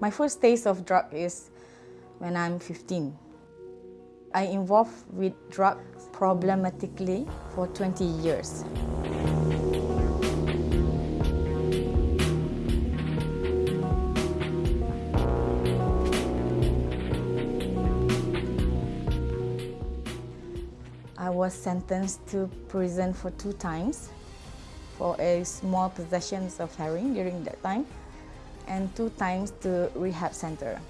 My first taste of drug is when I'm 15. I involved with drug problematically for 20 years. I was sentenced to prison for two times for a small possessions of heroin during that time and two times to rehab center.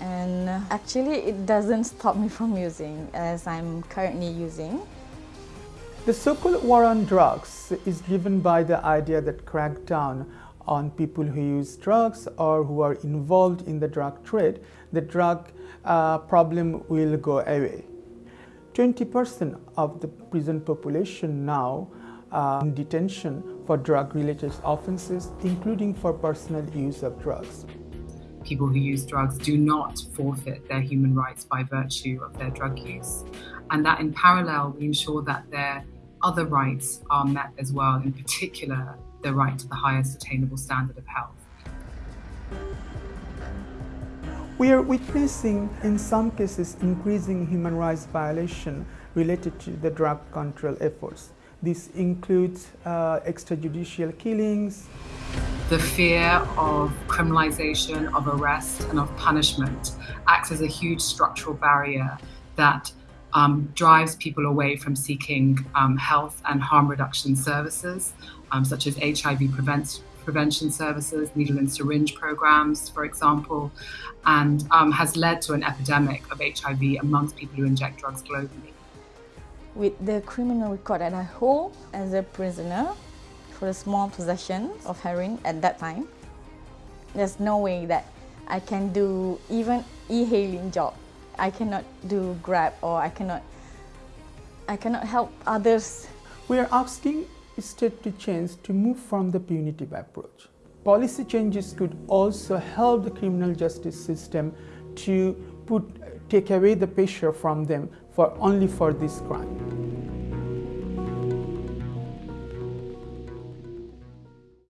And actually it doesn't stop me from using as I'm currently using. The so-called war on drugs is driven by the idea that crackdown on people who use drugs or who are involved in the drug trade, the drug uh, problem will go away. 20% of the prison population now uh, in detention for drug-related offenses, including for personal use of drugs. People who use drugs do not forfeit their human rights by virtue of their drug use. And that in parallel, we ensure that their other rights are met as well, in particular, the right to the highest attainable standard of health. We are witnessing, in some cases, increasing human rights violation related to the drug control efforts. This includes uh, extrajudicial killings. The fear of criminalization, of arrest, and of punishment acts as a huge structural barrier that um, drives people away from seeking um, health and harm reduction services, um, such as HIV prevention prevention services, needle and syringe programs, for example, and um, has led to an epidemic of HIV amongst people who inject drugs globally. With the criminal record I hold as a prisoner for the small possession of heroin at that time, there's no way that I can do even e-hailing job. I cannot do Grab or I cannot, I cannot help others. We are asking state to change to move from the punitive approach. Policy changes could also help the criminal justice system to put, take away the pressure from them for only for this crime.